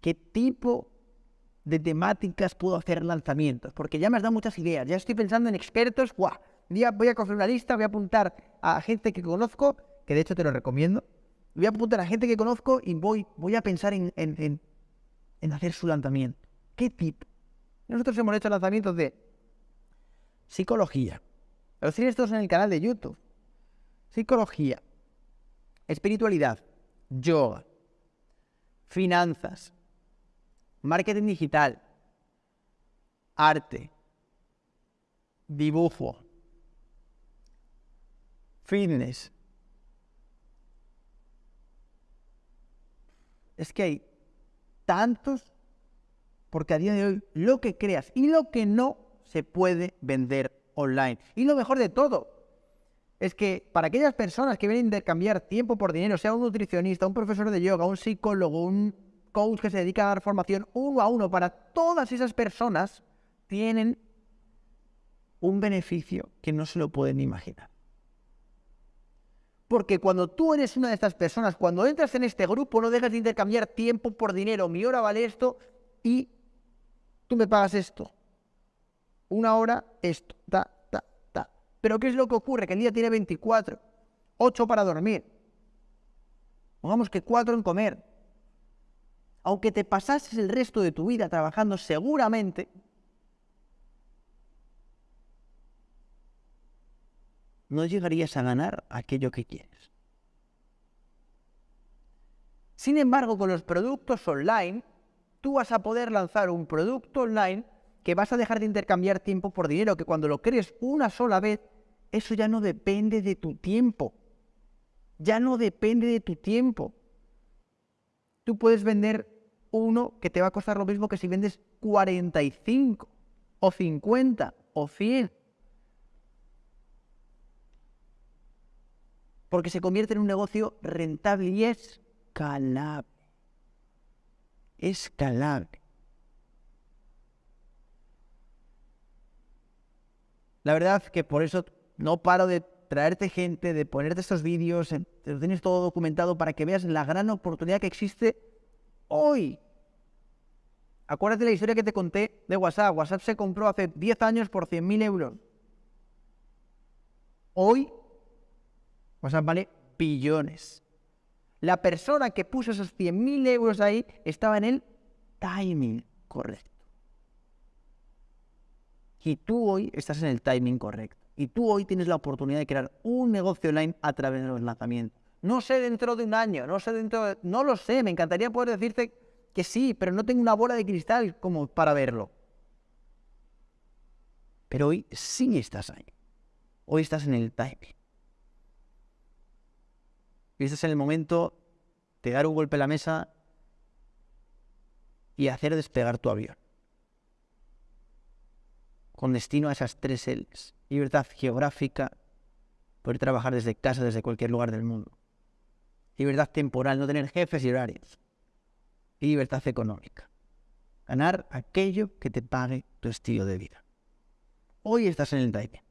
qué tipo de temáticas puedo hacer lanzamientos, porque ya me has dado muchas ideas, ya estoy pensando en expertos, ¡guau! día voy a coger una lista, voy a apuntar a gente que conozco, que de hecho te lo recomiendo, voy a apuntar a gente que conozco y voy, voy a pensar en, en, hacer su lanzamiento. ¿Qué tipo? Nosotros hemos hecho lanzamientos de psicología. Los tienes todos en el canal de YouTube. Psicología, espiritualidad, yoga, finanzas, marketing digital, arte, dibujo, fitness. Es que hay tantos, porque a día de hoy lo que creas y lo que no se puede vender online. Y lo mejor de todo es que para aquellas personas que vienen a intercambiar tiempo por dinero, sea un nutricionista, un profesor de yoga, un psicólogo, un coach que se dedica a dar formación uno a uno, para todas esas personas tienen un beneficio que no se lo pueden imaginar. Porque cuando tú eres una de estas personas, cuando entras en este grupo, no dejas de intercambiar tiempo por dinero. Mi hora vale esto y tú me pagas esto. Una hora, esto. Ta, ta, ta. Pero ¿qué es lo que ocurre? Que el día tiene 24. 8 para dormir. Pongamos que 4 en comer. Aunque te pasases el resto de tu vida trabajando, seguramente no llegarías a ganar aquello que quieres. Sin embargo, con los productos online, tú vas a poder lanzar un producto online que vas a dejar de intercambiar tiempo por dinero, que cuando lo crees una sola vez, eso ya no depende de tu tiempo. Ya no depende de tu tiempo. Tú puedes vender uno que te va a costar lo mismo que si vendes 45 o 50 o 100. porque se convierte en un negocio rentable y escalable. Escalable. La verdad que por eso no paro de traerte gente, de ponerte estos vídeos, te lo tienes todo documentado para que veas la gran oportunidad que existe hoy. Acuérdate la historia que te conté de WhatsApp. WhatsApp se compró hace 10 años por 100.000 euros. Hoy sea, vale billones. La persona que puso esos 100.000 euros ahí estaba en el timing correcto. Y tú hoy estás en el timing correcto. Y tú hoy tienes la oportunidad de crear un negocio online a través de los lanzamientos. No sé dentro de un año, no sé dentro de... No lo sé, me encantaría poder decirte que sí, pero no tengo una bola de cristal como para verlo. Pero hoy sí estás ahí. Hoy estás en el timing. Y este es el momento de dar un golpe a la mesa y hacer despegar tu avión. Con destino a esas tres L's. Libertad geográfica, poder trabajar desde casa, desde cualquier lugar del mundo. Libertad temporal, no tener jefes y horarios. Y libertad económica. Ganar aquello que te pague tu estilo de vida. Hoy estás en el timing.